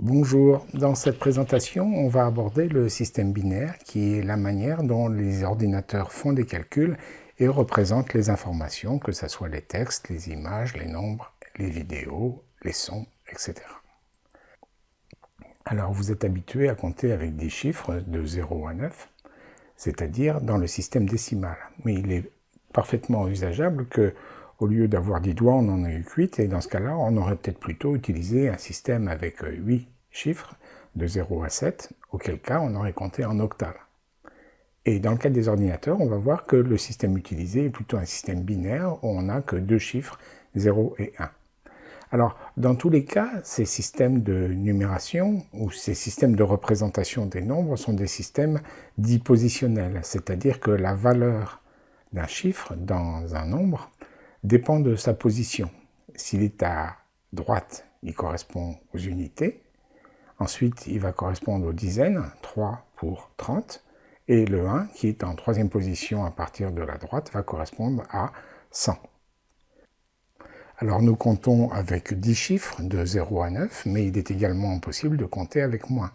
Bonjour, dans cette présentation, on va aborder le système binaire qui est la manière dont les ordinateurs font des calculs et représentent les informations, que ce soit les textes, les images, les nombres, les vidéos, les sons, etc. Alors vous êtes habitué à compter avec des chiffres de 0 à 9, c'est-à-dire dans le système décimal. Mais il est parfaitement envisageable que au lieu d'avoir 10 doigts, on en a eu 8, et dans ce cas-là, on aurait peut-être plutôt utilisé un système avec 8 euh, chiffres, de 0 à 7, auquel cas on aurait compté en octal. Et dans le cas des ordinateurs, on va voir que le système utilisé est plutôt un système binaire, où on n'a que deux chiffres, 0 et 1. Alors, dans tous les cas, ces systèmes de numération, ou ces systèmes de représentation des nombres, sont des systèmes dits positionnels, c'est-à-dire que la valeur d'un chiffre dans un nombre dépend de sa position. S'il est à droite, il correspond aux unités. Ensuite, il va correspondre aux dizaines, 3 pour 30. Et le 1, qui est en troisième position à partir de la droite, va correspondre à 100. Alors nous comptons avec 10 chiffres de 0 à 9, mais il est également possible de compter avec moins.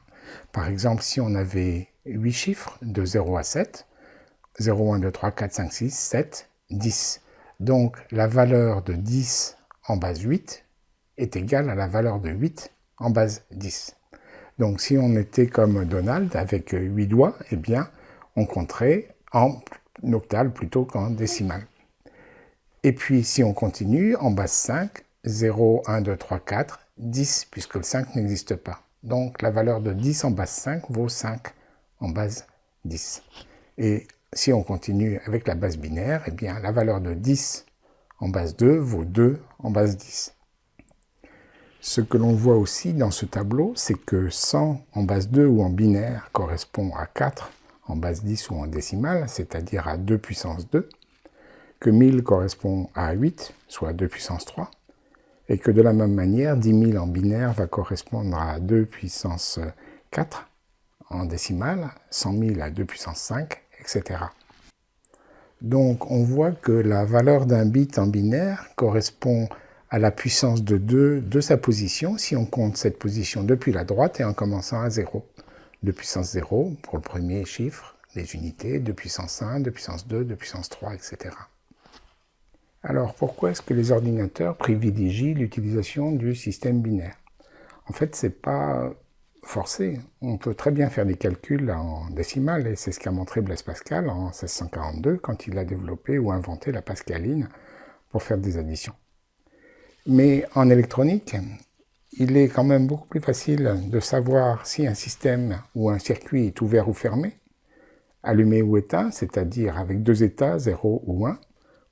Par exemple, si on avait 8 chiffres de 0 à 7, 0, 1, 2, 3, 4, 5, 6, 7, 10. Donc la valeur de 10 en base 8 est égale à la valeur de 8 en base 10. Donc si on était comme Donald avec 8 doigts, eh bien on compterait en octal plutôt qu'en décimal. Et puis si on continue, en base 5, 0, 1, 2, 3, 4, 10, puisque le 5 n'existe pas. Donc la valeur de 10 en base 5 vaut 5 en base 10. Et si on continue avec la base binaire, eh bien, la valeur de 10 en base 2 vaut 2 en base 10. Ce que l'on voit aussi dans ce tableau, c'est que 100 en base 2 ou en binaire correspond à 4 en base 10 ou en décimale, c'est-à-dire à 2 puissance 2, que 1000 correspond à 8, soit 2 puissance 3, et que de la même manière, 10 000 en binaire va correspondre à 2 puissance 4 en décimale, 100 000 à 2 puissance 5, Donc on voit que la valeur d'un bit en binaire correspond à la puissance de 2 de sa position si on compte cette position depuis la droite et en commençant à 0. 2 puissance 0 pour le premier chiffre, les unités, 2 puissance 1, 2 puissance 2, 2 puissance 3, etc. Alors pourquoi est-ce que les ordinateurs privilégient l'utilisation du système binaire? En fait, ce n'est pas forcé. On peut très bien faire des calculs en décimales, et c'est ce qu'a montré Blaise Pascal en 1642, quand il a développé ou inventé la pascaline pour faire des additions. Mais en électronique, il est quand même beaucoup plus facile de savoir si un système ou un circuit est ouvert ou fermé, allumé ou éteint, c'est-à-dire avec deux états, 0 ou 1,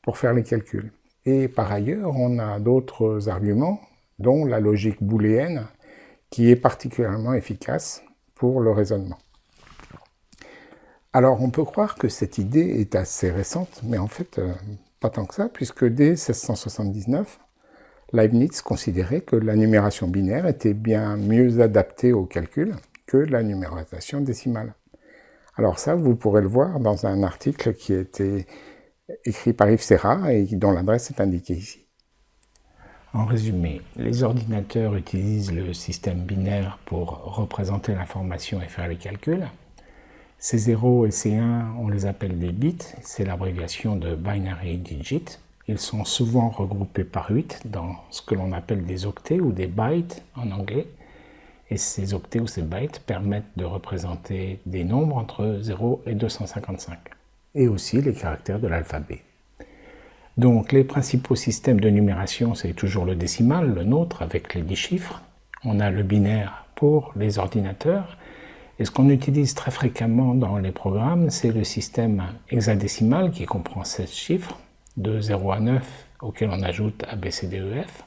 pour faire les calculs. Et par ailleurs, on a d'autres arguments, dont la logique booléenne, qui est particulièrement efficace pour le raisonnement. Alors on peut croire que cette idée est assez récente, mais en fait euh, pas tant que ça, puisque dès 1679, Leibniz considérait que la numération binaire était bien mieux adaptée au calcul que la numérisation décimale. Alors ça, vous pourrez le voir dans un article qui a été écrit par Yves Serra et dont l'adresse est indiquée ici. En résumé, les ordinateurs utilisent le système binaire pour représenter l'information et faire les calculs. Ces 0 et ces 1, on les appelle des bits, c'est l'abréviation de Binary Digit. Ils sont souvent regroupés par 8 dans ce que l'on appelle des octets ou des bytes en anglais. Et ces octets ou ces bytes permettent de représenter des nombres entre 0 et 255. Et aussi les caractères de l'alphabet. Donc les principaux systèmes de numération, c'est toujours le décimal, le nôtre, avec les 10 chiffres. On a le binaire pour les ordinateurs. Et ce qu'on utilise très fréquemment dans les programmes, c'est le système hexadécimal qui comprend 16 chiffres, de 0 à 9, auquel on ajoute ABCDEF.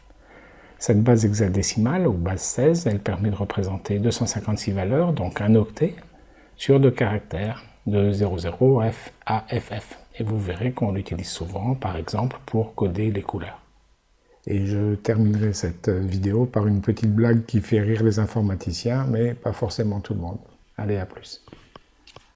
Cette base hexadécimale, ou base 16, elle permet de représenter 256 valeurs, donc un octet, sur deux caractères, de 00 F à FF et vous verrez qu'on l'utilise souvent, par exemple, pour coder les couleurs. Et je terminerai cette vidéo par une petite blague qui fait rire les informaticiens, mais pas forcément tout le monde. Allez, à plus.